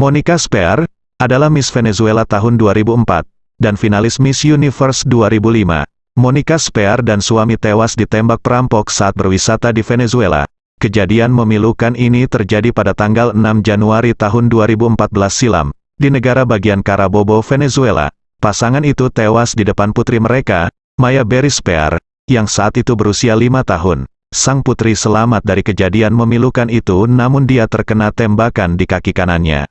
Monica Spear, adalah Miss Venezuela tahun 2004, dan finalis Miss Universe 2005. Monica Spear dan suami tewas ditembak perampok saat berwisata di Venezuela. Kejadian memilukan ini terjadi pada tanggal 6 Januari tahun 2014 silam, di negara bagian Carabobo, Venezuela. Pasangan itu tewas di depan putri mereka, Maya Berry Spear, yang saat itu berusia lima tahun. Sang putri selamat dari kejadian memilukan itu namun dia terkena tembakan di kaki kanannya.